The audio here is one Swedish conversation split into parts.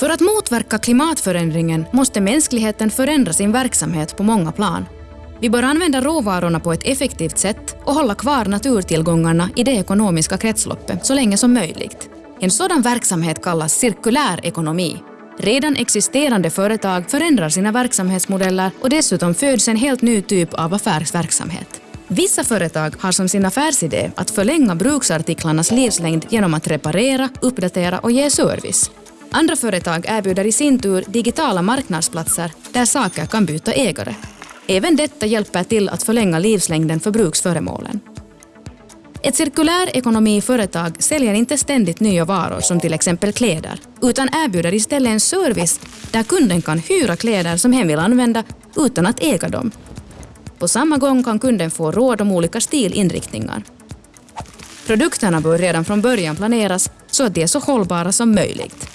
För att motverka klimatförändringen måste mänskligheten förändra sin verksamhet på många plan. Vi bör använda råvarorna på ett effektivt sätt och hålla kvar naturtillgångarna i det ekonomiska kretsloppet så länge som möjligt. En sådan verksamhet kallas cirkulär ekonomi. Redan existerande företag förändrar sina verksamhetsmodeller och dessutom föds en helt ny typ av affärsverksamhet. Vissa företag har som sin affärsidé att förlänga bruksartiklarnas livslängd genom att reparera, uppdatera och ge service. Andra företag erbjuder i sin tur digitala marknadsplatser där saker kan byta ägare. Även detta hjälper till att förlänga livslängden för bruksföremålen. Ett cirkulär ekonomiföretag säljer inte ständigt nya varor som till exempel kläder, utan erbjuder istället en service där kunden kan hyra kläder som hen vill använda utan att äga dem. På samma gång kan kunden få råd om olika stilinriktningar. Produkterna bör redan från början planeras så att de är så hållbara som möjligt.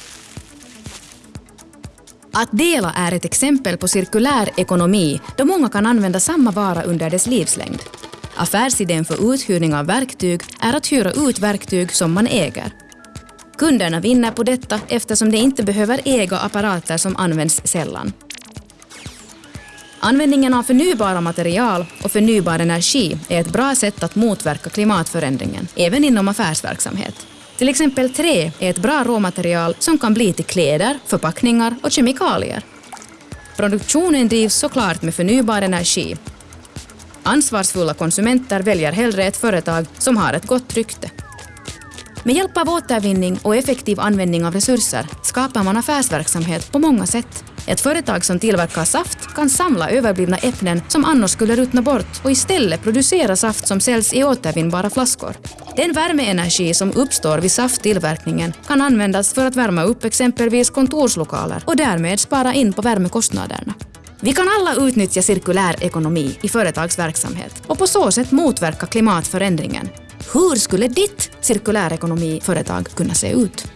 Att dela är ett exempel på cirkulär ekonomi då många kan använda samma vara under dess livslängd. Affärsidén för uthyrning av verktyg är att hyra ut verktyg som man äger. Kunderna vinner på detta eftersom de inte behöver äga apparater som används sällan. Användningen av förnybara material och förnybar energi är ett bra sätt att motverka klimatförändringen, även inom affärsverksamhet. Till exempel trä är ett bra råmaterial som kan bli till kläder, förpackningar och kemikalier. Produktionen drivs såklart med förnybar energi. Ansvarsfulla konsumenter väljer hellre ett företag som har ett gott rykte. Med hjälp av återvinning och effektiv användning av resurser skapar man affärsverksamhet på många sätt. Ett företag som tillverkar saft kan samla överblivna äpplen som annars skulle ruttna bort och istället producera saft som säljs i återvinnbara flaskor. Den värmeenergi som uppstår vid safttillverkningen kan användas för att värma upp exempelvis kontorslokaler och därmed spara in på värmekostnaderna. Vi kan alla utnyttja cirkulär ekonomi i företagsverksamhet och på så sätt motverka klimatförändringen. Hur skulle ditt cirkulärekonomiföretag kunna se ut?